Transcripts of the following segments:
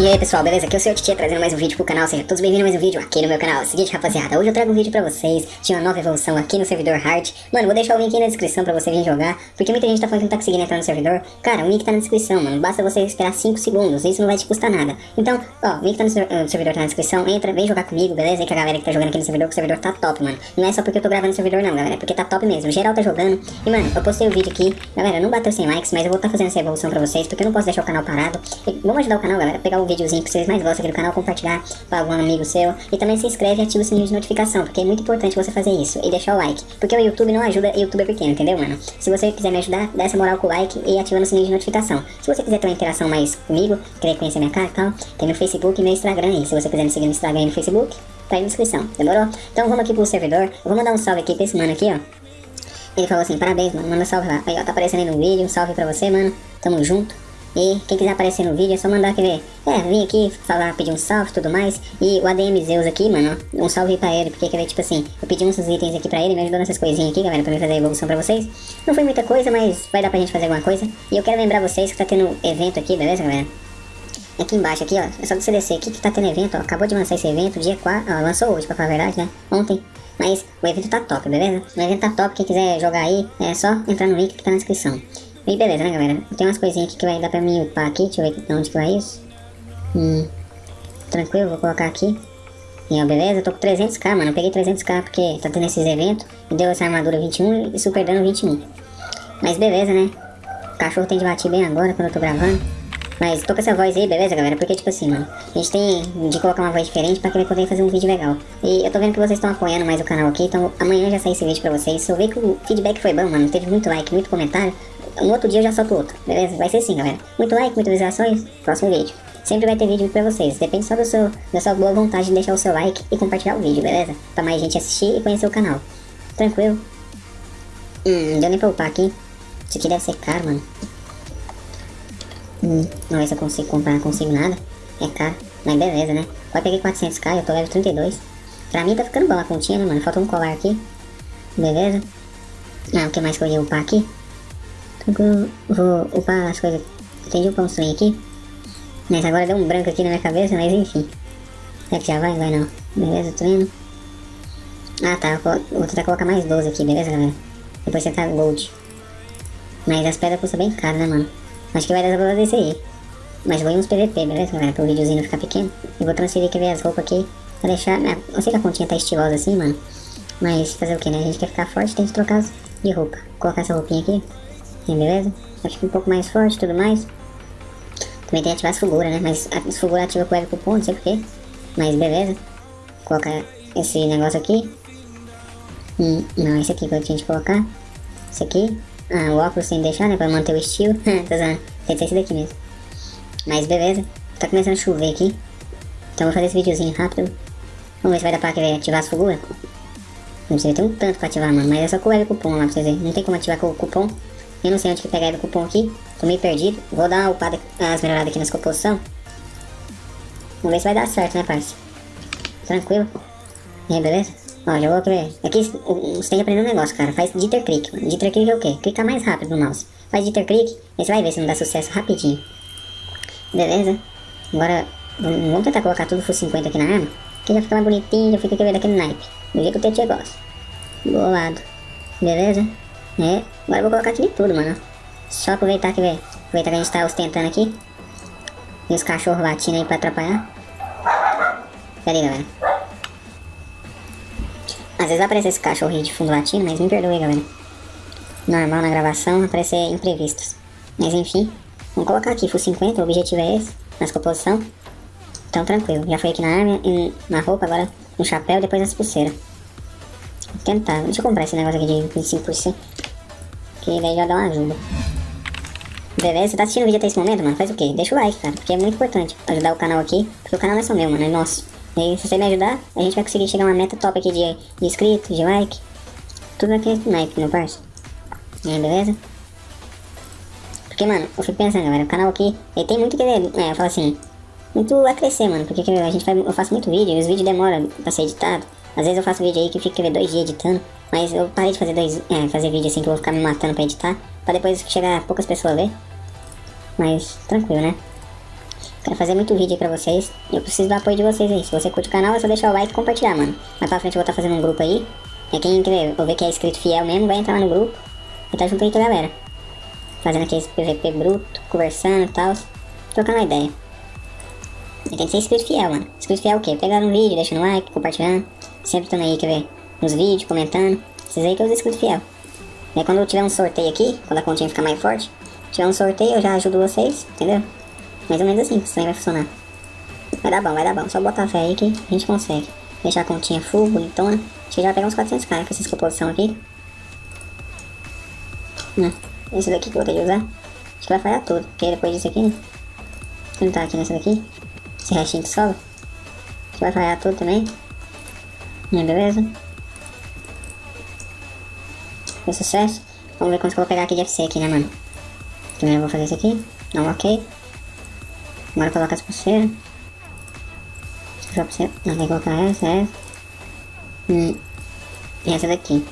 E aí pessoal, beleza? Aqui é o seu Titia trazendo mais um vídeo pro canal, sejam todos bem-vindos a mais um vídeo aqui no meu canal. Seguinte rapaziada, hoje eu trago um vídeo pra vocês de uma nova evolução aqui no servidor Hard. Mano, vou deixar o link aí na descrição pra você vir jogar, porque muita gente tá falando que não tá conseguindo entrar no servidor. Cara, o link tá na descrição, mano, basta você esperar 5 segundos, isso não vai te custar nada. Então, ó, o link tá no, servidor, tá na descrição, entra, vem jogar comigo, beleza? E com a galera que tá jogando aqui no servidor, que o servidor tá top, mano. Não é só porque eu tô gravando no servidor não, galera, é porque tá top mesmo, geral tá jogando. E mano, eu postei o um vídeo aqui, galera, não bateu 100 likes, mas eu vou tá fazendo essa evolução pra vocês, porque eu não posso deixar o canal parado. E vamos ajudar o canal, galera, pegar um videozinho que vocês mais gostam aqui do canal, compartilhar para algum amigo seu. E também se inscreve e ativa o sininho de notificação, porque é muito importante você fazer isso. E deixar o like. Porque o YouTube não ajuda youtuber pequeno, entendeu, mano? Se você quiser me ajudar, dá essa moral com o like e ativando o sininho de notificação. Se você quiser ter uma interação mais comigo, querer conhecer minha cara e tal, tem meu Facebook e meu Instagram aí. Se você quiser me seguir no Instagram e no Facebook, tá aí na descrição, demorou? Então vamos aqui pro servidor. Eu vou mandar um salve aqui pra esse mano aqui, ó. Ele falou assim, parabéns, mano, manda salve lá. Aí, ó, tá aparecendo aí no vídeo, um salve pra você, mano. Tamo junto. E quem quiser aparecer no vídeo é só mandar querer. É, vim aqui falar, pedir um salve e tudo mais. E o ADM Zeus aqui, mano, um salve pra ele, porque quer ver, tipo assim, eu pedi uns itens aqui pra ele, me ajudou nessas coisinhas aqui, galera, pra mim fazer a evolução pra vocês. Não foi muita coisa, mas vai dar pra gente fazer alguma coisa. E eu quero lembrar vocês que tá tendo evento aqui, beleza, galera? Aqui embaixo, aqui, ó, é só você descer aqui que tá tendo evento, ó, acabou de lançar esse evento, dia 4, ó, lançou hoje, pra falar a verdade, né, ontem. Mas o evento tá top, beleza? O evento tá top, quem quiser jogar aí, é só entrar no link que tá na descrição. E beleza, né, galera? Tem umas coisinhas aqui que vai dar pra mim upar aqui. Deixa eu ver onde que vai isso. Hum. Tranquilo, vou colocar aqui. E ó, beleza? Tô com 300k, mano. Eu peguei 300k porque tá tendo esses eventos. E deu essa armadura 21 e super dano 21. Mas beleza, né? O cachorro tem de bater bem agora quando eu tô gravando. Mas tô com essa voz aí, beleza, galera? Porque, tipo assim, mano, a gente tem de colocar uma voz diferente pra poder fazer um vídeo legal. E eu tô vendo que vocês estão apoiando mais o canal aqui, então amanhã já sai esse vídeo pra vocês. Eu ver que o feedback foi bom, mano, teve muito like, muito comentário, no outro dia eu já solto outro, beleza? Vai ser assim, galera. Muito like, muitas visualizações, próximo vídeo. Sempre vai ter vídeo pra vocês, depende só do seu, da sua boa vontade de deixar o seu like e compartilhar o vídeo, beleza? Pra mais gente assistir e conhecer o canal. Tranquilo? Hum, deu nem pra upar aqui. Isso aqui deve ser caro, mano. Hum, não se eu consigo comprar, não consigo nada. É caro, mas beleza, né? Pode peguei 400k, eu tô level 32. Pra mim tá ficando bom a continha, né, mano? Falta um colar aqui. Beleza. Ah, o que mais que eu ia upar aqui? Então, vou upar as coisas. Entendi um sonho aqui. Mas agora deu um branco aqui na minha cabeça, mas enfim. Será que já vai? Vai não. Beleza, treino. Ah tá, vou tentar colocar mais 12 aqui, beleza galera? Depois você tá gold. Mas as pedras custam bem caro, né mano? Acho que vai dar pra fazer aí. Mas vou em uns PVP, beleza, galera? Pro videozinho não ficar pequeno. E vou transferir aqui as roupas aqui. Pra deixar... Né? Eu sei que a continha tá estilosa assim, mano. Mas fazer o que, né? A gente quer ficar forte, tem que trocar de roupa. Vou colocar essa roupinha aqui. Beleza? Acho que um pouco mais forte e tudo mais. Também tem que ativar as figuras, né? Mas as figuras ativa com o cupom, não sei porquê. Mas beleza. Vou colocar esse negócio aqui. Hum, não, esse aqui que eu tinha de colocar. Esse aqui. Ah, o óculos sem deixar, né? Pra manter o estilo. Usando. Tem que ser esse daqui mesmo. Mas beleza. Tá começando a chover aqui. Então vou fazer esse videozinho rápido. Vamos ver se vai dar pra ativar as figuras. Não sei, tem um tanto pra ativar, mano. Mas é só com o cupom lá pra vocês verem. Não tem como ativar com o cupom. Eu não sei onde que pegar o cupom aqui. Tô meio perdido. Vou dar uma upada, as melhoradas aqui nas composição. Vamos ver se vai dar certo, né, parça? Tranquilo. E aí, beleza? Ó, já vou ver. Aqui você tem que aprender um negócio, cara. Faz jitter click. Jitter click é o quê? Clicar mais rápido no mouse. Faz jitter click, aí você vai ver se não dá sucesso rapidinho. Beleza? Agora, vamos tentar colocar tudo full 50 aqui na arma. Que já fica mais bonitinho, já fica aquele daquele naipe. Do jeito que o Tietchan gosta. Bolado. Beleza? É. Agora eu vou colocar aqui de tudo, mano. Só aproveitar que, aproveitar que a gente tá ostentando aqui. E os cachorros latindo aí pra atrapalhar. Pera aí, galera. Às vezes aparece esse cachorrinho de fundo latindo, mas me perdoe, galera. Normal na gravação, aparecer imprevistos. Mas enfim, vamos colocar aqui, full 50, o objetivo é esse, nas composição. Então tranquilo, já foi aqui na arma, na roupa, agora no chapéu, depois nas pulseiras. Vou tentar, deixa eu comprar esse negócio aqui de 25%. Que daí já dá uma ajuda. Beleza, você tá assistindo o vídeo até esse momento, mano? Faz o quê? Deixa o like, cara, porque é muito importante ajudar o canal aqui, porque o canal não é só meu, mano, é nosso. E se você me ajudar, a gente vai conseguir chegar a uma meta top aqui de, de inscritos, de like. Tudo naquele naipe, meu parceiro. É, beleza? Porque, mano, eu fico pensando, galera, o canal aqui, ele tem muito que, é, eu falo assim, muito a crescer, mano. Porque a gente faz, eu faço muito vídeo e os vídeos demoram pra ser editado. Às vezes eu faço vídeo aí que fica dois dias editando. Mas eu parei de fazer dois, é, fazer vídeo assim que eu vou ficar me matando pra editar. Pra depois chegar poucas pessoas ver. Mas, tranquilo, né? Quero fazer muito vídeo aí pra vocês. E eu preciso do apoio de vocês aí. Se você curte o canal, é só deixar o like e compartilhar, mano. Mais pra frente eu vou estar tá fazendo um grupo aí. E quem quer ver, que é inscrito fiel mesmo, vai entrar lá no grupo. E tá junto aí com a galera. Fazendo aqui esse PVP bruto, conversando e tal. Trocando a ideia. E tem que ser inscrito fiel, mano. Inscrito fiel é o quê? Pegar um vídeo, deixando um like, compartilhando. Sempre estando aí, quer ver? Nos vídeos, comentando. Esses aí que é os inscritos fiel. E aí quando tiver um sorteio aqui, quando a continha ficar mais forte, tiver um sorteio, eu já ajudo vocês, entendeu? Mais ou menos assim, isso aí vai funcionar. Vai dar bom, vai dar bom. Só botar fé aí que a gente consegue. Deixar a continha full, bonitona. Acho que já pegar uns 400k com essa composição aqui. Não. Esse daqui que eu vou ter que usar. Acho que vai falhar tudo. Porque depois disso aqui, né? Tá aqui nessa daqui. Esse restinho que sobra. Acho que vai falhar tudo também. Né, beleza? Foi sucesso. Vamos ver quanto que eu vou pegar aqui de FC aqui, né, mano? Primeiro eu vou fazer isso aqui. Não, ok. Agora coloca as pulseiras. Deixa eu pulseira. Não, tem que colocar essa, essa. Hum. E essa daqui.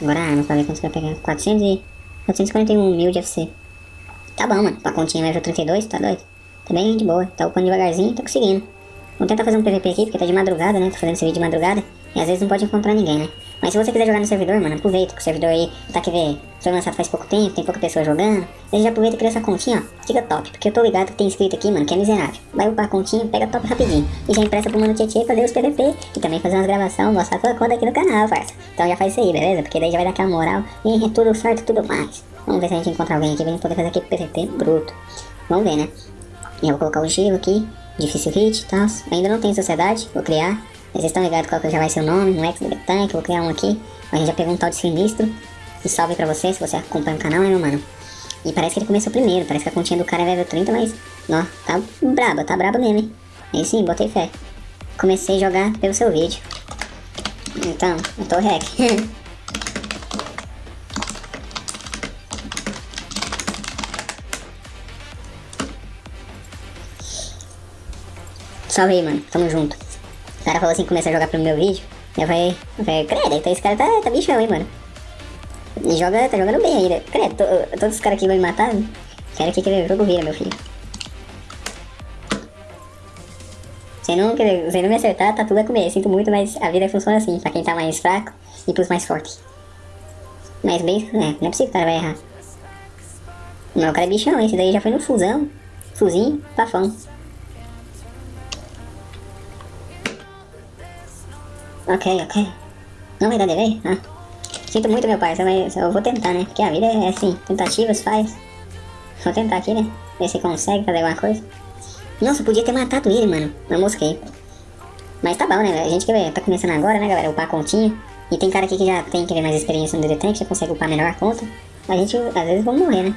Agora arma, pra ver quanto você vai pegar. 400 e... 441 mil de FC. Tá bom, mano. Pra continha level 32, tá doido? Tá bem de boa. Tá upando devagarzinho, tá conseguindo. Vamos tentar fazer um PVP aqui, porque tá de madrugada, né? Tô fazendo esse vídeo de madrugada. E às vezes não pode encontrar ninguém, né? Mas se você quiser jogar no servidor, mano, aproveita que o servidor aí tá que ver, foi lançado faz pouco tempo, tem pouca pessoa jogando. Aí já aproveita e cria essa continha, ó. Fica top, porque eu tô ligado que tem inscrito aqui, mano, que é miserável. Vai upar a continha, pega top rapidinho. E já empresta pro mano Tietê fazer os PVP e também fazer umas gravações, mostrar tua conta aqui no canal, parça. Então já faz isso aí, beleza? Porque daí já vai dar aquela moral e é tudo certo tudo mais. Vamos ver se a gente encontra alguém aqui pra gente poder fazer aqui PVP bruto. Vamos ver, né? E eu vou colocar o gelo aqui, difícil hit e tal. Ainda não tem sociedade, vou criar. Vocês estão ligados qual que já vai ser o nome, um ex do tank, vou criar um aqui. A gente já pegou um tal de sinistro. E salve pra você, se você acompanha o canal, né, meu mano? E parece que ele começou primeiro, parece que a continha do cara é level 30, mas... Ó, tá brabo, tá brabo mesmo, hein? Aí sim, botei fé. Comecei a jogar pelo seu vídeo. Então, eu tô hack. Salve aí, mano. Tamo junto. O cara falou assim que começa a jogar pelo meu vídeo. Eu falei, eu falei credo, então esse cara tá, tá bichão, hein, mano. E joga, tá jogando bem ainda. Credo, to, todos os caras aqui vão me matar. Né? Quero que o jogo vira, meu filho. Se não, se não me acertar, tá tudo a comer. Sinto muito, mas a vida funciona assim, pra quem tá mais fraco e pros mais fortes. Mas bem, é, não é possível que o cara vai errar. Não, o cara é bichão, esse daí já foi no fusão. Fuzinho, pafão. Ok, ok. Não vai dar delay? Ah. Sinto muito, meu pai, eu vou tentar, né? Porque a vida é assim, tentativas faz. Vou tentar aqui, né? Ver se consegue fazer alguma coisa. Nossa, podia ter matado ele, mano. Eu mosquei. Mas tá bom, né? A gente que tá começando agora, né, galera? Upar a continha. E tem cara aqui que já tem que ver mais experiência no Tank, já consegue upar melhor a conta. A gente, às vezes, vamos morrer, né?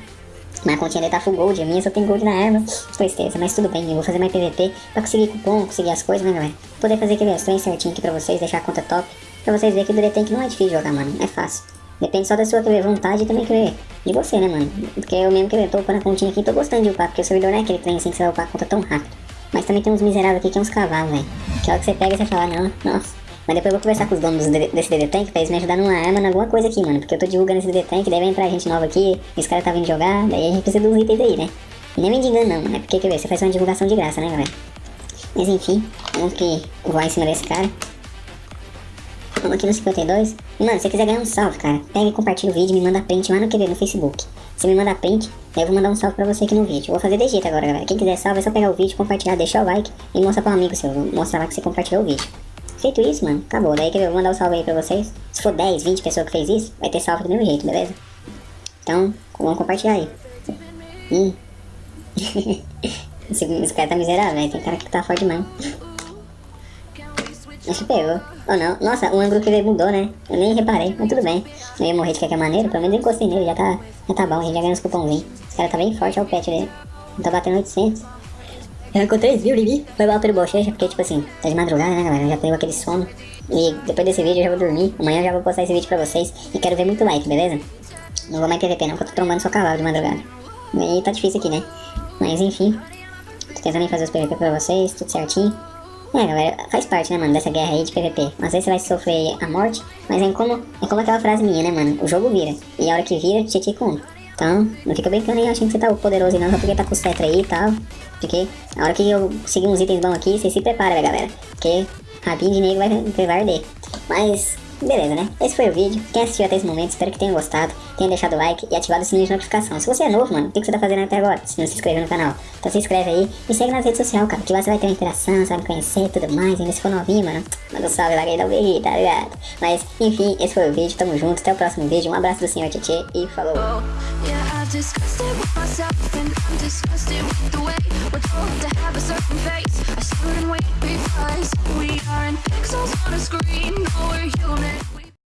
Mas a continha dele tá full gold, a minha só tem gold na arma. Tristeza, mas tudo bem, eu vou fazer mais PVP pra conseguir cupom, conseguir as coisas, né, galera? Poder fazer aquele trem certinho aqui pra vocês, deixar a conta top. Pra vocês verem que o DD Tank não é difícil jogar, mano, é fácil. Depende só da sua querer, vontade e também querer de você, né, mano? Porque eu mesmo que tô upando a continha aqui, tô gostando de upar, porque o servidor não é aquele trem assim que você vai upar a conta tão rápido. Mas também tem uns miseráveis aqui que é uns cavalos, velho. Que hora que você pega e você fala, não, nossa. Mas depois eu vou conversar com os donos desse DD Tank pra eles me ajudar numa arma, em alguma coisa aqui, mano. Porque eu tô divulgando esse DD Tank, daí vai entrar gente nova aqui, esse cara tá vindo jogar, daí a gente precisa dos itens aí, né? Nem me engano não, mano. É porque, quer ver, você faz uma divulgação de graça, né, galera? Mas enfim, vamos que voar em cima desse cara. Vamos aqui no 52. E, mano, se você quiser ganhar um salve, cara, pega e compartilha o vídeo me manda print lá no QB, no Facebook. Você me manda print, daí eu vou mandar um salve pra você aqui no vídeo. vou fazer de jeito agora, galera. Quem quiser salve, é só pegar o vídeo, compartilhar, deixar o like e mostrar pra um amigo seu. Mostrar lá que você compartilhou o vídeo. Feito isso, mano, acabou. Daí que eu vou mandar um salve aí pra vocês. Se for 10, 20 pessoas que fez isso, vai ter salve do mesmo jeito, beleza? Então, vamos compartilhar aí. Ih. esse, esse cara tá miserável, velho. Tem cara que tá forte demais. Acho que pegou. Ou não. Nossa, o ângulo que ele mudou, né? Eu nem reparei, mas tudo bem. Eu ia morrer de qualquer maneira, pelo menos eu encostei nele, já tá, já tá bom, a gente já ganhou uns cupomzinhos. Esse cara tá bem forte, olha o pet dele. Tá batendo 800. Arrancou 3 mil, Lili. Foi mal pelo bochecha, porque, tipo assim, tá de madrugada, né, galera? Já tenho aquele sono. E depois desse vídeo eu já vou dormir. Amanhã eu já vou postar esse vídeo pra vocês. E quero ver muito like, beleza? Não vou mais PVP não, porque eu tô trombando só cavalo de madrugada. E tá difícil aqui, né? Mas enfim. Tô tentando fazer os PVP pra vocês, tudo certinho. É, galera, faz parte, né, mano, dessa guerra aí de PVP. Às vezes você vai sofrer a morte, mas é como, é como aquela frase minha, né, mano? O jogo vira. E a hora que vira, te com. Então Então, não fica brincando aí achando que você tá poderoso não, só porque tá com o cetro aí e tal. Porque a hora que eu conseguir uns itens bons aqui, vocês se preparem, né, galera? Porque rabinho de negro vai, vai arder. Mas Beleza, né? Esse foi o vídeo. Quem assistiu até esse momento, espero que tenha gostado. Tenha deixado o like e ativado o sininho de notificação. Se você é novo, mano, o que você tá fazendo até agora? Se não se inscreveu no canal. Então se inscreve aí e segue nas redes sociais, cara. Que lá você vai ter uma interação, me conhecer e tudo mais. E se for novinho, mano, manda um salve lá aí da UBI, tá ligado? Mas, enfim, esse foi o vídeo. Tamo junto. Até o próximo vídeo. Um abraço do senhor Tietê e falou. are